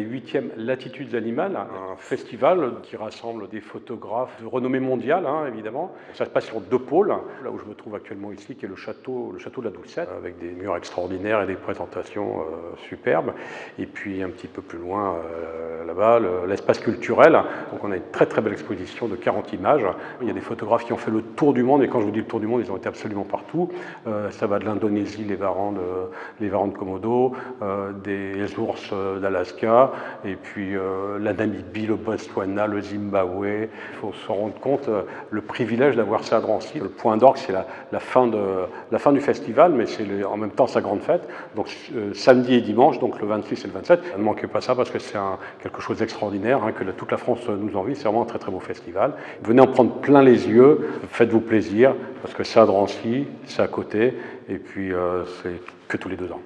les 8e Latitudes Animales, un festival qui rassemble des photographes de renommée mondiale, hein, évidemment. Ça se passe sur deux pôles, là où je me trouve actuellement ici, qui est le château, le château de la Doucette, avec des murs extraordinaires et des présentations euh, superbes. Et puis un petit peu plus loin, euh, là-bas, l'espace culturel. Donc on a une très très belle exposition de 40 images. Il y a des photographes qui ont fait le tour du monde, et quand je vous dis le tour du monde, ils ont été absolument partout. Euh, ça va de l'Indonésie, les varans de, les varans de Komodo, des ours d'Alaska, et puis la Namibie, le Botswana, le Zimbabwe. Il faut se rendre compte le privilège d'avoir ça à Drancy. Le point d'orgue, c'est la, fin du festival, mais c'est en même temps sa grande fête. Donc samedi et dimanche, donc le 26 et le 27. Ne manquez pas ça parce que c'est quelque chose d'extraordinaire, hein, que toute la France nous envie. C'est vraiment un très très beau festival. Venez en prendre plein les yeux, faites-vous plaisir, parce que c'est à Drancy, c'est à côté, et puis euh, c'est que tous les deux ans.